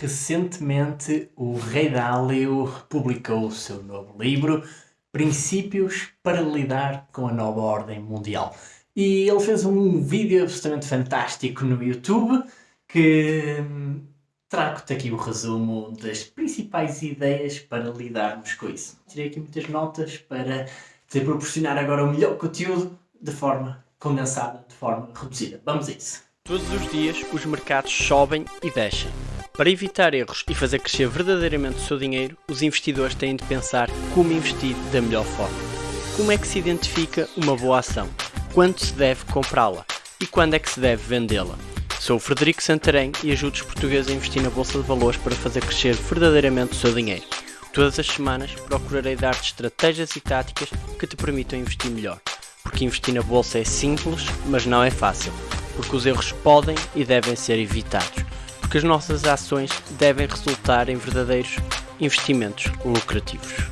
recentemente o Rei Dálio publicou o seu novo livro Princípios para lidar com a nova ordem mundial. E ele fez um vídeo absolutamente fantástico no YouTube que hum, trago-te aqui o resumo das principais ideias para lidarmos com isso. Tirei aqui muitas notas para te proporcionar agora o melhor conteúdo de forma condensada, de forma reduzida. Vamos a isso. Todos os dias os mercados sobem e descem. Para evitar erros e fazer crescer verdadeiramente o seu dinheiro, os investidores têm de pensar como investir da melhor forma. Como é que se identifica uma boa ação? Quando se deve comprá-la? E quando é que se deve vendê-la? Sou o Frederico Santarém e ajudo os portugueses a investir na Bolsa de Valores para fazer crescer verdadeiramente o seu dinheiro. Todas as semanas procurarei dar-te estratégias e táticas que te permitam investir melhor. Porque investir na Bolsa é simples, mas não é fácil porque os erros podem e devem ser evitados, porque as nossas ações devem resultar em verdadeiros investimentos lucrativos.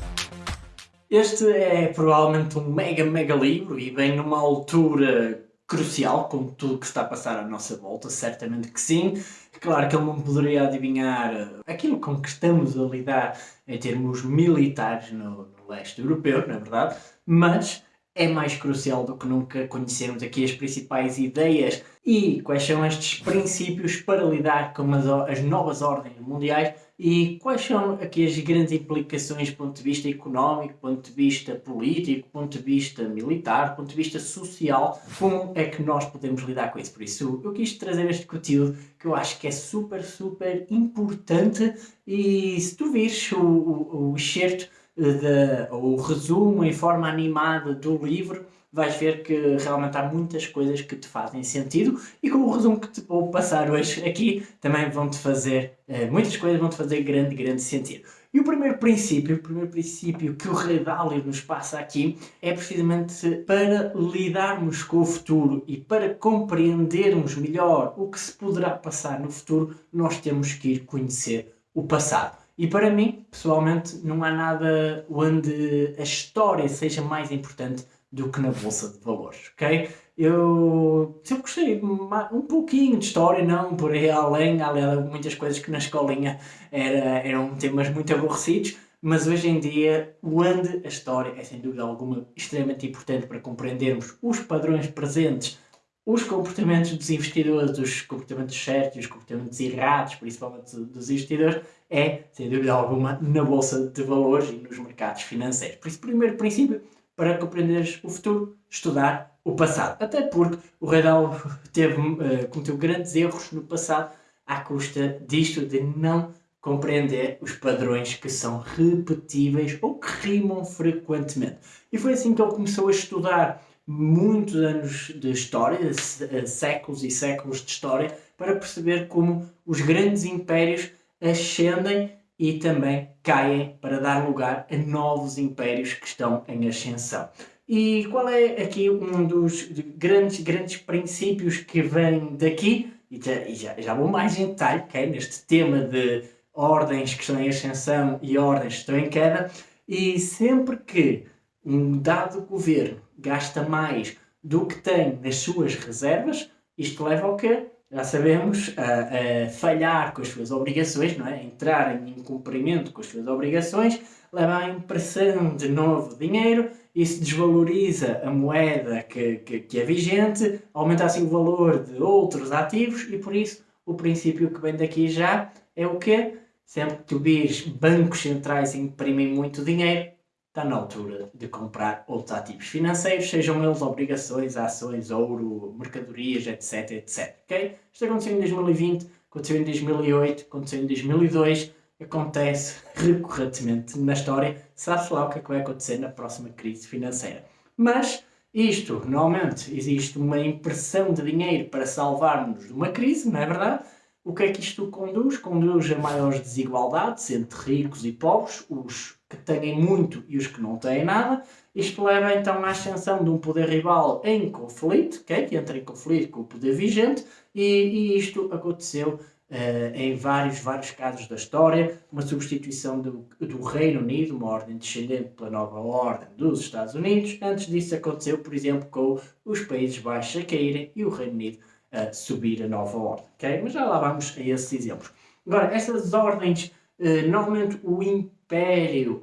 Este é provavelmente um mega, mega livro e vem numa altura crucial com tudo que está a passar à nossa volta, certamente que sim. Claro que ele não poderia adivinhar aquilo com que estamos a lidar em termos militares no, no leste europeu, na é verdade, mas é mais crucial do que nunca conhecermos aqui as principais ideias e quais são estes princípios para lidar com as, as novas ordens mundiais e quais são aqui as grandes implicações do ponto de vista económico, ponto de vista político, ponto de vista militar, ponto de vista social, como é que nós podemos lidar com isso. Por isso eu quis trazer este conteúdo que eu acho que é super, super importante e se tu vires o, o, o excerto de, o resumo em forma animada do livro, vais ver que realmente há muitas coisas que te fazem sentido e com o resumo que te vou passar hoje aqui também vão-te fazer, eh, muitas coisas vão-te fazer grande, grande sentido. E o primeiro princípio, o primeiro princípio que o Rei Dálio nos passa aqui é precisamente para lidarmos com o futuro e para compreendermos melhor o que se poderá passar no futuro, nós temos que ir conhecer o passado. E para mim, pessoalmente, não há nada onde a história seja mais importante do que na Bolsa de Valores, ok? Eu sempre gostei um pouquinho de história, não por aí além, além de muitas coisas que na escolinha era, eram temas muito aborrecidos, mas hoje em dia, onde a história é sem dúvida alguma extremamente importante para compreendermos os padrões presentes os comportamentos dos investidores, os comportamentos certos, os comportamentos errados, principalmente dos investidores, é, sem dúvida alguma, na Bolsa de Valores e nos mercados financeiros. Por isso, primeiro princípio, para compreenderes o futuro, estudar o passado. Até porque o Redal teve, uh, cometeu grandes erros no passado à custa disto de não compreender os padrões que são repetíveis ou que rimam frequentemente. E foi assim que ele começou a estudar muitos anos de história, eh, séculos e séculos de história, para perceber como os grandes impérios ascendem e também caem para dar lugar a novos impérios que estão em ascensão. E qual é aqui um dos grandes, grandes princípios que vem daqui? E já, já, já vou mais em detalhe, okay? neste tema de ordens que estão em ascensão e ordens que estão em queda, e sempre que um dado governo gasta mais do que tem nas suas reservas, isto leva ao quê? Já sabemos, a, a falhar com as suas obrigações, não é? entrar em incumprimento com as suas obrigações, leva à impressão de novo dinheiro, isso desvaloriza a moeda que, que, que é vigente, aumenta assim o valor de outros ativos e por isso o princípio que vem daqui já é o quê? Sempre que tu vires bancos centrais imprimem muito dinheiro, está na altura de comprar outros ativos financeiros, sejam eles obrigações, ações, ouro, mercadorias, etc, etc. Okay? Isto aconteceu em 2020, aconteceu em 2008, aconteceu em 2002, acontece recorrentemente na história, sabe-se lá o que é que vai acontecer na próxima crise financeira. Mas isto, normalmente, existe uma impressão de dinheiro para salvarmos de uma crise, não é verdade? O que é que isto conduz? Conduz a maiores desigualdades entre ricos e pobres, os que têm muito e os que não têm nada. Isto leva então à ascensão de um poder rival em conflito, okay? que entra em conflito com o poder vigente, e, e isto aconteceu uh, em vários, vários casos da história, uma substituição do, do Reino Unido, uma ordem descendente pela nova ordem dos Estados Unidos. Antes disso aconteceu, por exemplo, com os Países Baixos a caírem e o Reino Unido a subir a nova ordem. Okay? Mas já lá vamos a esses exemplos. Agora, essas ordens, uh, normalmente o império,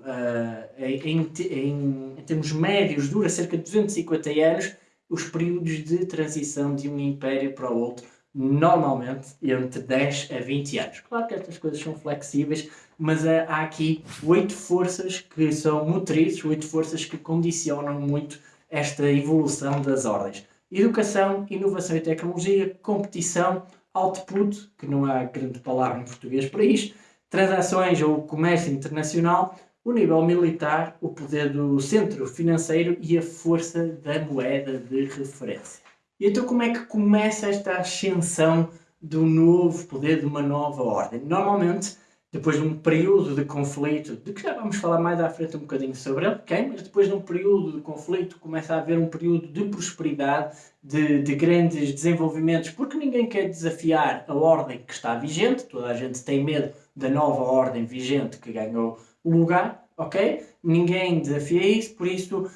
uh, em, em, em termos médios, dura cerca de 250 anos, os períodos de transição de um império para o outro normalmente entre 10 a 20 anos. Claro que estas coisas são flexíveis, mas há aqui oito forças que são motrizes, oito forças que condicionam muito esta evolução das ordens. Educação, inovação e tecnologia, competição, output, que não há grande palavra em português para isto, transações ou comércio internacional, o nível militar, o poder do centro financeiro e a força da moeda de referência. E então como é que começa esta ascensão do novo poder, de uma nova ordem? Normalmente, depois de um período de conflito, de que já vamos falar mais à frente um bocadinho sobre ele, okay? mas depois de um período de conflito começa a haver um período de prosperidade, de, de grandes desenvolvimentos, porque ninguém quer desafiar a ordem que está vigente, toda a gente tem medo da nova ordem vigente que ganhou lugar, ok? Ninguém desafia isso, por isso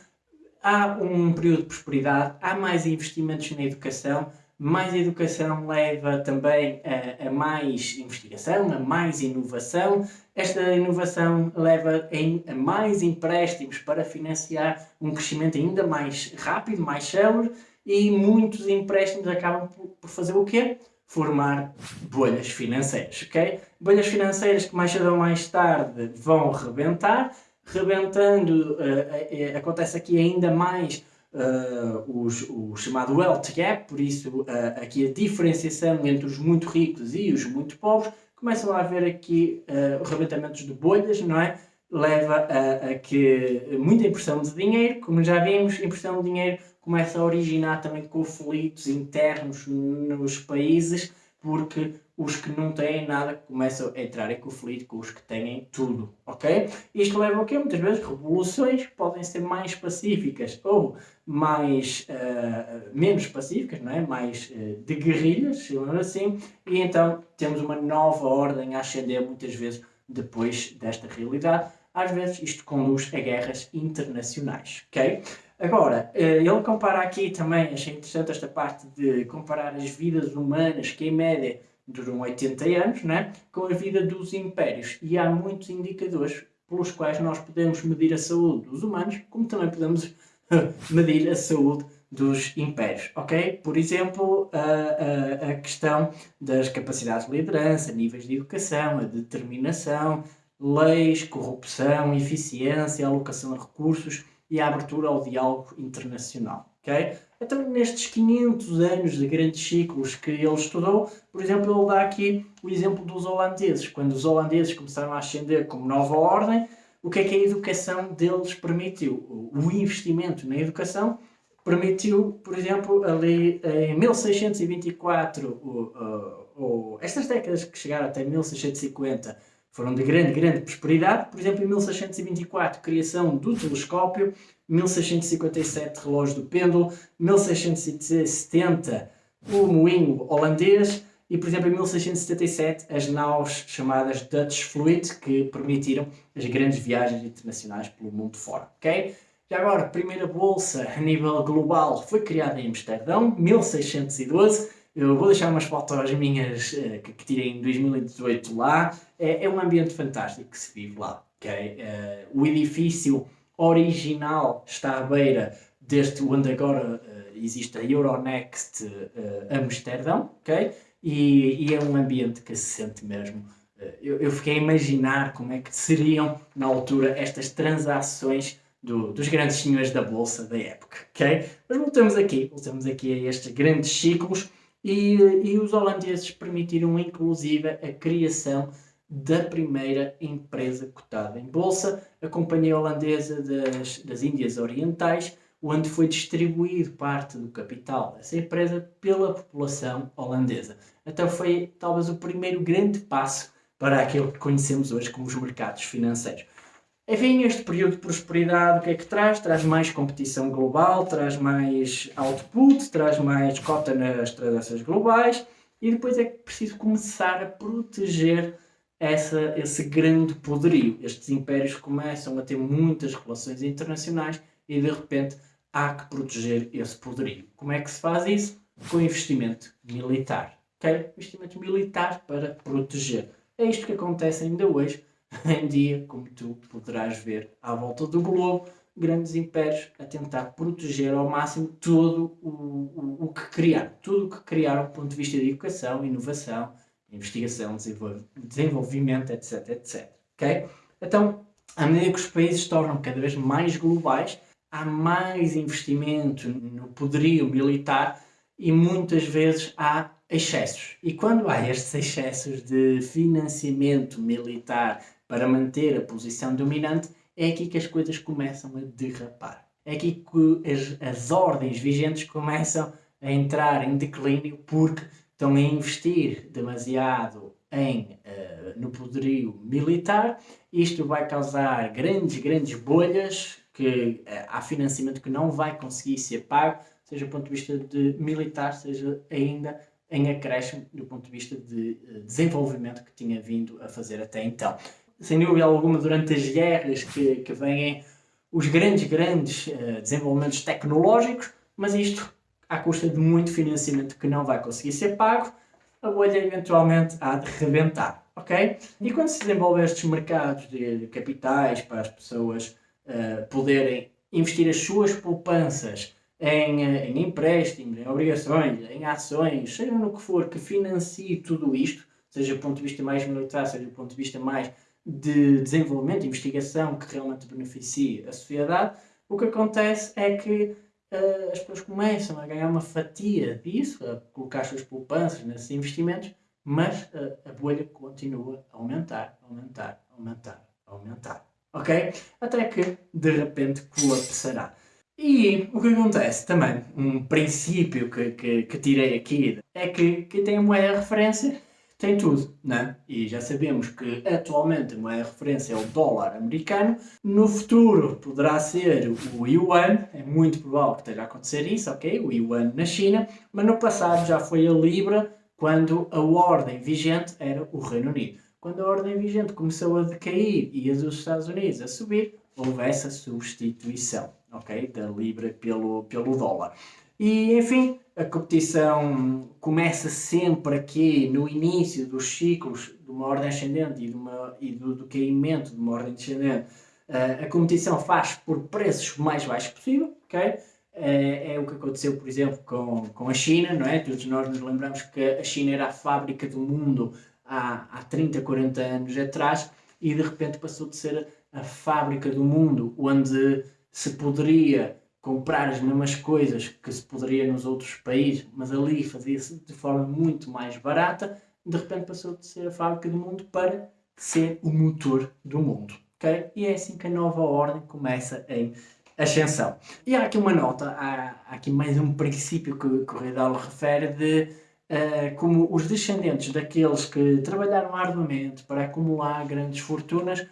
há um período de prosperidade, há mais investimentos na educação, mais educação leva também a, a, mais investigação, a mais inovação. Esta inovação leva em, a mais empréstimos para financiar um crescimento ainda mais rápido, mais célebre e muitos empréstimos acabam por, por fazer o quê? Formar bolhas financeiras, ok? Bolhas financeiras que mais cedo ou mais tarde vão rebentar rebentando, uh, uh, acontece aqui ainda mais uh, os, o chamado wealth gap, por isso aqui a diferenciação entre os muito ricos e os muito pobres, começam a haver aqui rebentamentos de bolhas, não é? Leva a, a, que muita impressão de dinheiro, como já vimos, impressão de dinheiro começa a originar também conflitos internos nos países, porque os que não têm nada começam a entrar em conflito com os que têm tudo, ok? Isto leva a quê? Muitas vezes revoluções podem ser mais pacíficas ou mais, uh, menos pacíficas, não é? Mais uh, de guerrilhas, chamamos assim, e então temos uma nova ordem a ascender muitas vezes depois desta realidade. Às vezes isto conduz a guerras internacionais, ok? Agora, uh, ele compara aqui também, achei interessante esta parte de comparar as vidas humanas, que em média duram 80 anos, né, com a vida dos impérios. E há muitos indicadores pelos quais nós podemos medir a saúde dos humanos, como também podemos medir a saúde dos impérios, ok? Por exemplo, a, a, a, questão das capacidades de liderança, níveis de educação, a determinação, leis, corrupção, eficiência, alocação de recursos e a abertura ao diálogo internacional, ok? Então, nestes 500 anos de grandes ciclos que ele estudou, por exemplo, ele dá aqui o exemplo dos holandeses. Quando os holandeses começaram a ascender como nova ordem, o que é que a educação deles permitiu? O investimento na educação permitiu, por exemplo, ali em 1624, o, o, o, estas décadas que chegaram até 1650 foram de grande, grande prosperidade. Por exemplo, em 1624, criação do telescópio, 1657, relógio do pêndulo, 1670, o moinho holandês e, por exemplo, em 1677, as naus chamadas Dutch Fluid, que permitiram as grandes viagens internacionais pelo mundo fora. ok? Já agora, a primeira bolsa a nível global foi criada em Amsterdão, 1612. Eu vou deixar umas fotos minhas uh, que, tirei em 2018 lá. É, é, um ambiente fantástico que se vive lá. Okay? Uh, o edifício original está à beira deste onde agora uh, existe a Euronext Amsterdão, ok? E, e, é um ambiente que se sente mesmo. Eu, eu, fiquei a imaginar como é que seriam na altura estas transações do, dos grandes senhores da bolsa da época, ok? Mas voltamos aqui, voltamos aqui a estes grandes ciclos e, e os holandeses permitiram inclusive a criação da primeira empresa cotada em bolsa, a Companhia Holandesa das, das Índias Orientais, onde foi distribuído parte do capital dessa empresa pela população holandesa. Então foi talvez o primeiro grande passo para aquilo que conhecemos hoje como os mercados financeiros. Enfim, este período de prosperidade o que é que traz? Traz mais competição global, traz mais output, traz mais cota nas transações globais e depois é preciso começar a proteger essa, esse grande poderio. Estes impérios começam a ter muitas relações internacionais e de repente há que proteger esse poderio. Como é que se faz isso? Com investimento militar. Okay? Investimento militar para proteger. É isto que acontece ainda hoje, em dia, como tu poderás ver à volta do globo, grandes impérios a tentar proteger ao máximo todo o, o, o que criaram. Tudo o que criaram do ponto de vista de educação, inovação, investigação, desenvolvimento, etc, etc. Okay? Então, à medida que os países se tornam cada vez mais globais, há mais investimento no poderio militar e muitas vezes há excessos. E quando há estes excessos de financiamento militar para manter a posição dominante, é aqui que as coisas começam a derrapar. É aqui que as, as ordens vigentes começam a entrar em declínio porque estão a investir demasiado em, uh, no poderio militar. Isto vai causar grandes, grandes bolhas que uh, há financiamento que não vai conseguir ser pago, seja do ponto de vista de militar, seja ainda em acréscimo do ponto de vista de uh, desenvolvimento que tinha vindo a fazer até então sem dúvida alguma, durante as guerras que, que vêm os grandes, grandes uh, desenvolvimentos tecnológicos, mas isto à custa de muito financiamento que não vai conseguir ser pago, a bolha eventualmente há de rebentar, ok? E quando se desenvolvem estes mercados de, de capitais para as pessoas uh, poderem investir as suas poupanças em, uh, em empréstimos, em obrigações, em ações, seja no que for que financie tudo isto, seja do ponto de vista mais militar, seja do ponto de vista mais de desenvolvimento, investigação que realmente beneficie a sociedade, o que acontece é que uh, as pessoas começam a ganhar uma fatia disso, a colocar as suas poupanças nesses investimentos, mas uh, a bolha continua a aumentar, aumentar, aumentar, aumentar. Ok? Até que de repente colapsará. E o que acontece também, um princípio que, que, que tirei aqui, é que quem tem moeda de referência tem tudo, né? E já sabemos que atualmente a de referência é o dólar americano, no futuro poderá ser o yuan, é muito provável que esteja a acontecer isso, ok? O yuan na China, mas no passado já foi a libra, quando a ordem vigente era o Reino Unido. Quando a ordem vigente começou a decair e a dos Estados Unidos a subir, houve essa substituição, ok? Da libra pelo, pelo dólar. E, enfim, a competição começa sempre aqui no início dos ciclos de uma ordem ascendente e, de uma, e do, do caimento de uma ordem descendente. Uh, a competição faz por preços mais baixos possível, ok? É, é, o que aconteceu, por exemplo, com, com a China, não é? Todos nós nos lembramos que a China era a fábrica do mundo há, há 30, 40 anos atrás e de repente passou de ser a fábrica do mundo onde se poderia comprar as mesmas coisas que se poderia nos outros países, mas ali fazia-se de forma muito mais barata, de repente passou de ser a fábrica do mundo para ser o motor do mundo. Okay? E é assim que a nova ordem começa em ascensão. E há aqui uma nota, há, há aqui mais um princípio que, que o Redal refere de uh, como os descendentes daqueles que trabalharam arduamente para acumular grandes fortunas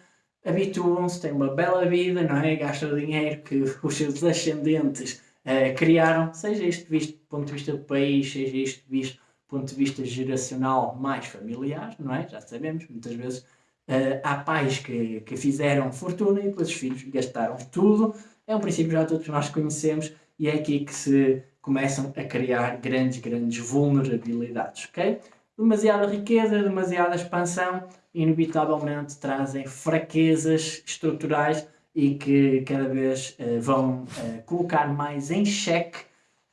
habituam-se, têm uma bela vida, não é? Gastam o dinheiro que os seus ascendentes uh, criaram, seja isto visto do ponto de vista do país, seja isto visto do ponto de vista geracional mais familiar, não é? Já sabemos, muitas vezes uh, há pais que, que fizeram fortuna e depois os filhos gastaram tudo. É um princípio já todos nós conhecemos e é aqui que se começam a criar grandes, grandes vulnerabilidades, ok? Demasiada riqueza, demasiada expansão, inevitavelmente trazem fraquezas estruturais e que cada vez uh, vão uh, colocar mais em xeque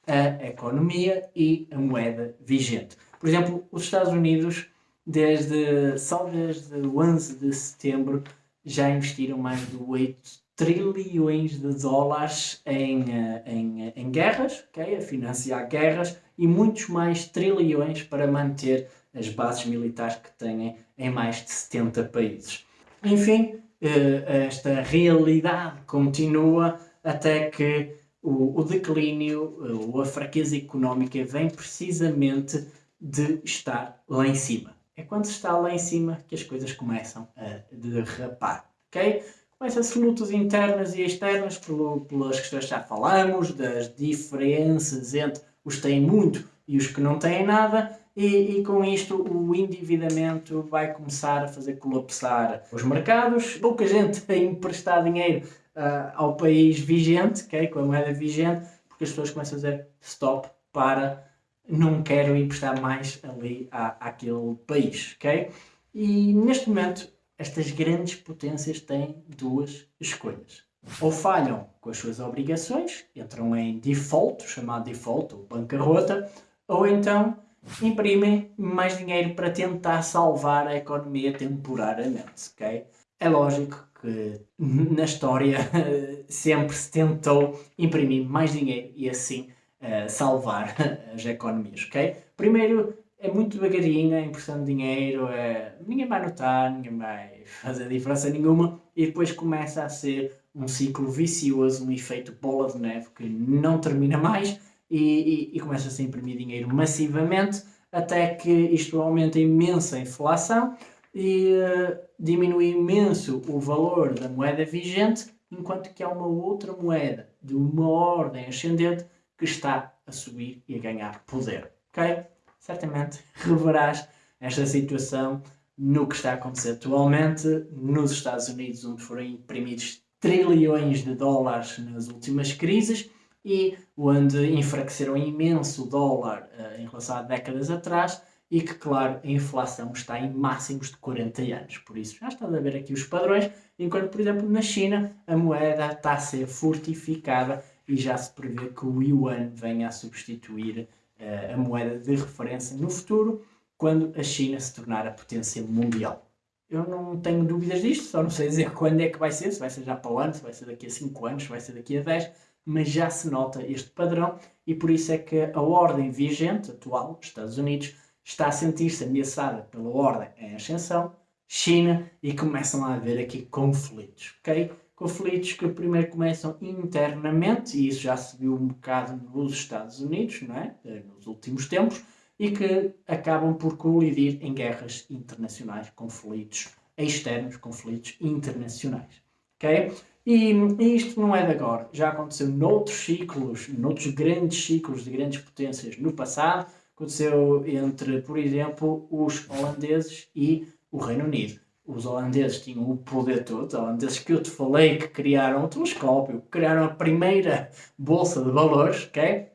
a economia e a moeda vigente. Por exemplo, os Estados Unidos, desde, só desde 11 de setembro, já investiram mais de 8 trilhões de dólares em, uh, em, em guerras, okay? a financiar guerras, e muitos mais trilhões para manter as bases militares que têm em mais de 70 países. Enfim, eh, esta realidade continua até que o, declínio eh, ou a fraqueza económica vem precisamente de estar lá em cima. É quando se está lá em cima que as coisas começam a derrapar, ok? Começam-se lutas internas e externas pelas questões que já falamos, das diferenças entre os que têm muito e os que não têm nada, e, e, com isto o endividamento vai começar a fazer colapsar os mercados, pouca gente a emprestar dinheiro uh, ao país vigente, okay, com a moeda vigente, porque as pessoas começam a dizer stop para não quero emprestar mais ali à, àquele país. Okay? E neste momento, estas grandes potências têm duas escolhas. Ou falham com as suas obrigações, entram em default, chamado default, ou bancarrota, ou então imprimem mais dinheiro para tentar salvar a economia temporariamente, ok? É lógico que na história sempre se tentou imprimir mais dinheiro e assim uh, salvar as economias, ok? Primeiro é muito devagarinho a impressão de dinheiro, é, ninguém vai notar, ninguém vai fazer diferença nenhuma e depois começa a ser um ciclo vicioso, um efeito bola de neve que não termina mais e, e, e começa-se a imprimir dinheiro massivamente até que isto aumenta imensa inflação e uh, diminui imenso o valor da moeda vigente, enquanto que há uma outra moeda de uma ordem ascendente que está a subir e a ganhar poder. Ok? Certamente reverás esta situação no que está a acontecer atualmente nos Estados Unidos, onde foram imprimidos trilhões de dólares nas últimas crises e onde enfraqueceram imenso o dólar uh, em relação a décadas atrás e que, claro, a inflação está em máximos de 40 anos. Por isso, já estás a ver aqui os padrões, enquanto, por exemplo, na China, a moeda está a ser fortificada e já se prevê que o yuan venha a substituir uh, a moeda de referência no futuro, quando a China se tornar a potência mundial. Eu não tenho dúvidas disto, só não sei dizer quando é que vai ser, se vai ser já para o ano, se vai ser daqui a 5 anos, se vai ser daqui a 10, mas já se nota este padrão e por isso é que a ordem vigente atual, Estados Unidos, está a sentir-se ameaçada pela ordem em ascensão, China, e começam a haver aqui conflitos, ok? Conflitos que primeiro começam internamente, e isso já se viu um bocado nos Estados Unidos, não é? Nos últimos tempos, e que acabam por colidir em guerras internacionais, conflitos externos, conflitos internacionais, ok? E, e isto não é de agora, já aconteceu noutros ciclos, noutros grandes ciclos de grandes potências no passado, aconteceu entre, por exemplo, os holandeses e o Reino Unido. Os holandeses tinham o poder todo, os holandeses que eu te falei que criaram o telescópio, que criaram a primeira bolsa de valores, ok?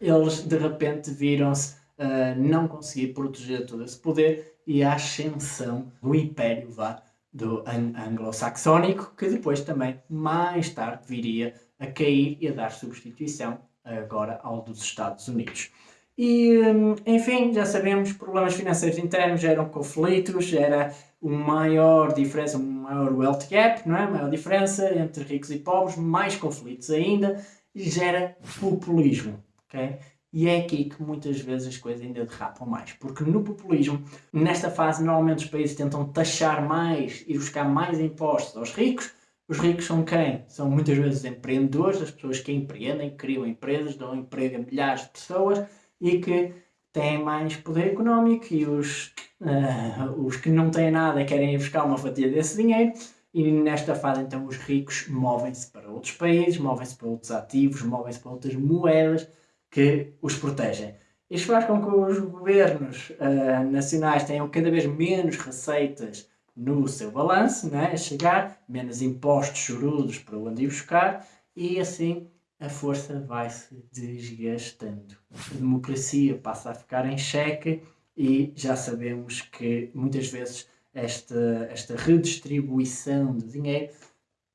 Eles de repente viram-se uh, não conseguir proteger todo esse poder e a ascensão do império vá do anglo-saxónico, que depois também, mais tarde, viria a cair e a dar substituição agora ao dos Estados Unidos. E, hum, enfim, já sabemos, problemas financeiros internos geram conflitos, gera uma maior diferença, um maior wealth gap, não é? maior diferença entre ricos e pobres, mais conflitos ainda, e gera populismo, ok? E é aqui que muitas vezes as coisas ainda derrapam mais, porque no populismo, nesta fase, normalmente os países tentam taxar mais e buscar mais impostos aos ricos. Os ricos são quem? São muitas vezes empreendedores, as pessoas que empreendem, criam empresas, dão emprego a milhares de pessoas e que têm mais poder económico e os, uh, os que não têm nada querem ir buscar uma fatia desse dinheiro e nesta fase então os ricos movem-se para outros países, movem-se para outros ativos, movem-se para outras moedas que os protegem. Isto faz com que os governos uh, nacionais tenham cada vez menos receitas no seu balanço, né? a chegar, menos impostos chorudos para onde ir buscar, e assim a força vai-se desgastando. A democracia passa a ficar em xeque e já sabemos que muitas vezes esta, esta redistribuição de dinheiro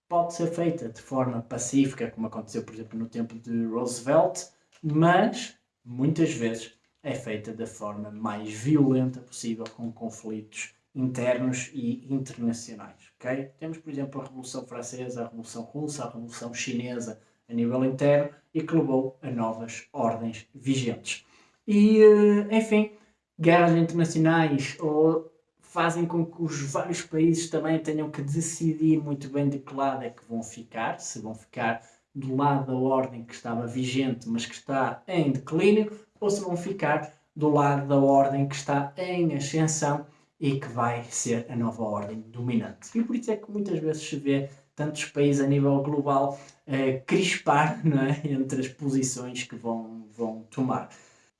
pode ser feita de forma pacífica, como aconteceu, por exemplo, no tempo de Roosevelt, mas muitas vezes é feita da forma mais violenta possível, com conflitos internos e internacionais. Okay? Temos, por exemplo, a Revolução Francesa, a Revolução Russa, a Revolução Chinesa, a nível interno e que levou a novas ordens vigentes. E, eh, enfim, guerras internacionais ou fazem com que os vários países também tenham que decidir muito bem de que lado é que vão ficar, se vão ficar do lado da ordem que estava vigente, mas que está em declínio, ou se vão ficar do lado da ordem que está em ascensão e que vai ser a nova ordem dominante. E por isso é que muitas vezes se vê tantos países a nível global uh, crispar é? entre as posições que vão, vão tomar.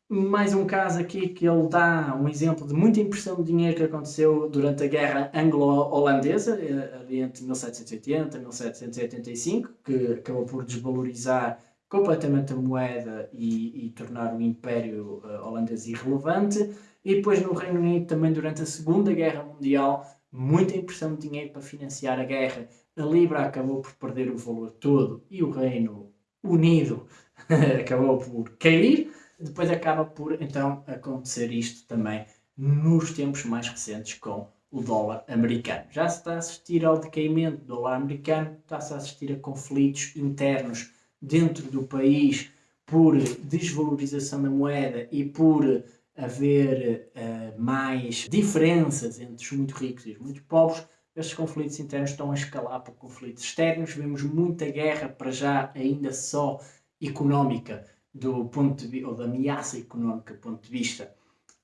Mais um caso aqui que ele dá um exemplo de muita impressão de dinheiro que aconteceu durante a Guerra Anglo-Holandesa, eh, entre 1780 e 1785, que acabou por desvalorizar completamente a moeda e, e tornar o Império uh, Holandês irrelevante. E depois no Reino Unido, também durante a Segunda Guerra Mundial, muita impressão de dinheiro para financiar a guerra. A Libra acabou por perder o valor todo e o Reino Unido acabou por cair. Depois acaba por então acontecer isto também nos tempos mais recentes com o dólar americano. Já se está a assistir ao decaimento do dólar americano, está-se a assistir a conflitos internos dentro do país por desvalorização da moeda e por haver uh, mais diferenças entre os muito ricos e os muito pobres, estes conflitos internos estão a escalar para conflitos externos. Vemos muita guerra, para já ainda só económica, do ponto de, ou da ameaça económica do ponto de vista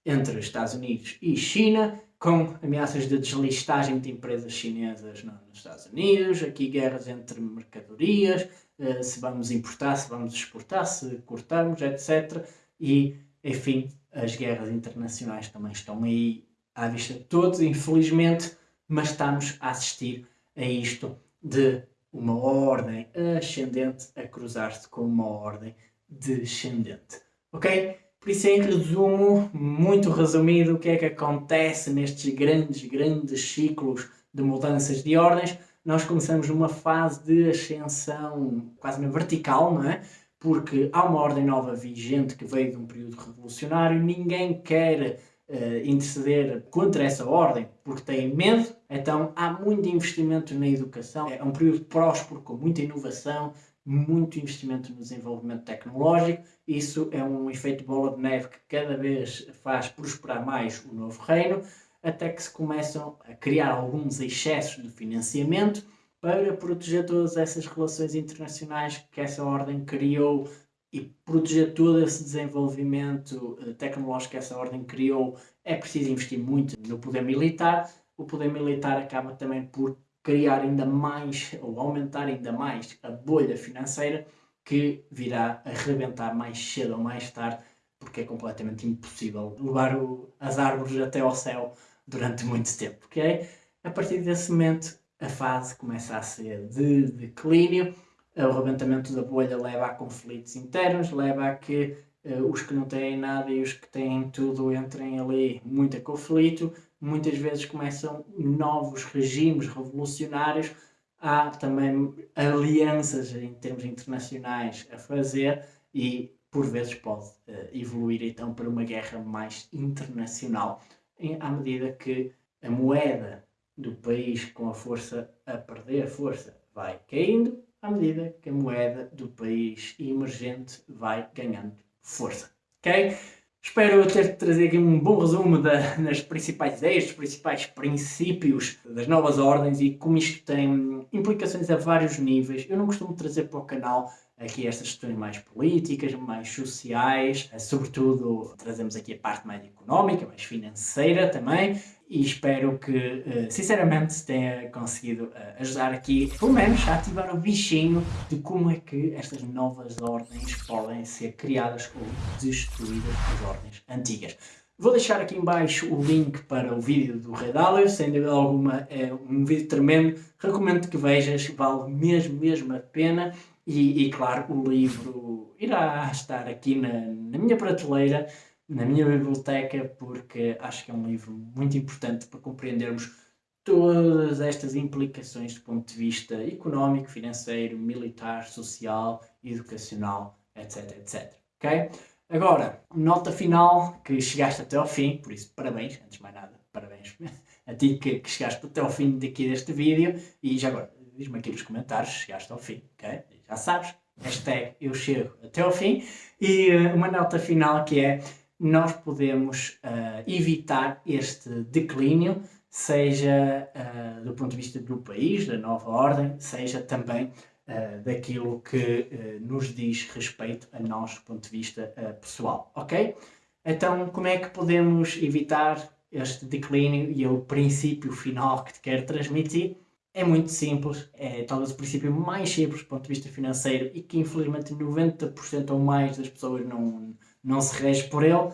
entre Estados Unidos e China, com ameaças de deslistagem de empresas chinesas nos Estados Unidos, aqui guerras entre mercadorias, eh, se vamos importar, se vamos exportar, se cortarmos, etc. E, enfim, as guerras internacionais também estão aí à vista de todos, infelizmente, mas estamos a assistir a isto de uma ordem ascendente a cruzar-se com uma ordem descendente. Ok? Por isso, em resumo, muito resumido, o que é que acontece nestes grandes, grandes ciclos de mudanças de ordens? Nós começamos numa fase de ascensão quase na vertical, não é? Porque há uma ordem nova vigente que veio de um período revolucionário, ninguém quer uh, interceder contra essa ordem porque tem medo, então há muito investimento na educação, é um período próspero com muita inovação, muito investimento no desenvolvimento tecnológico. Isso é um efeito bola de neve que cada vez faz prosperar mais o novo reino, até que se começam a criar alguns excessos de financiamento para proteger todas essas relações internacionais que essa ordem criou e proteger todo esse desenvolvimento eh, tecnológico que essa ordem criou. É preciso investir muito no poder militar. O poder militar acaba também por criar ainda mais ou aumentar ainda mais a bolha financeira que virá a rebentar mais cedo ou mais tarde, porque é completamente impossível levar o, as árvores até ao céu durante muito tempo. Okay? A partir desse momento, a fase começa a ser de declínio, o rebentamento da bolha leva a conflitos internos, leva a que uh, os que não têm nada e os que têm tudo entrem ali muito a conflito, muitas vezes começam novos regimes revolucionários, há também alianças em termos internacionais a fazer e por vezes pode uh, evoluir então para uma guerra mais internacional, em, à medida que a moeda do país com a força a perder força vai caindo, à medida que a moeda do país emergente vai ganhando força. Ok? Espero ter trazido aqui um bom resumo da, das principais ideias, dos principais princípios das novas ordens e como isto tem implicações a vários níveis. Eu não costumo trazer para o canal aqui estas questões mais políticas, mais sociais, sobretudo trazemos aqui a parte mais económica, mais financeira também, e espero que, eh, sinceramente, tenha conseguido eh, ajudar aqui, pelo menos, a ativar o bichinho de como é que estas novas ordens podem ser criadas ou destruídas as ordens antigas. Vou deixar aqui embaixo o link para o vídeo do Rei Dálio, sem dúvida alguma é um vídeo tremendo, recomendo que vejas, vale mesmo, mesmo a pena. E, e claro, o livro irá estar aqui na, na minha prateleira na minha biblioteca porque acho que é um livro muito importante para compreendermos todas estas implicações do ponto de vista económico, financeiro, militar, social, educacional, etc, etc. Ok? Agora, nota final que chegaste até ao fim, por isso parabéns, antes de mais nada, parabéns a ti que, que chegaste até ao fim daqui deste vídeo e já agora, diz-me aqui nos comentários, chegaste ao fim, ok? Já sabes, hashtag eu chego até ao fim e uh, uma nota final que é nós podemos uh, evitar este declínio, seja uh, do ponto de vista do país, da nova ordem, seja também uh, daquilo que nos diz respeito a nós do ponto de vista pessoal, ok? Então, como é que podemos evitar este declínio e é o princípio final que te quero transmitir? É muito simples, é talvez o princípio mais simples do ponto de vista financeiro e que infelizmente 90% ou mais das pessoas não, não se rege por ele,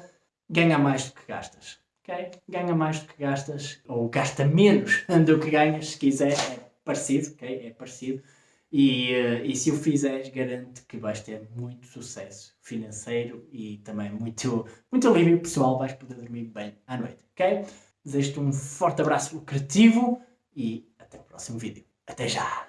ganha mais do que gastas. Okay? Ganha mais do que gastas, ou gasta menos do que ganhas, se quiser, é parecido, okay? é parecido. E, uh, e se o fizeres, garanto que vais ter muito sucesso financeiro e também muito, muito alívio pessoal. Vais poder dormir bem à noite, ok? Desejo-te um forte abraço lucrativo e até o próximo vídeo. Até já!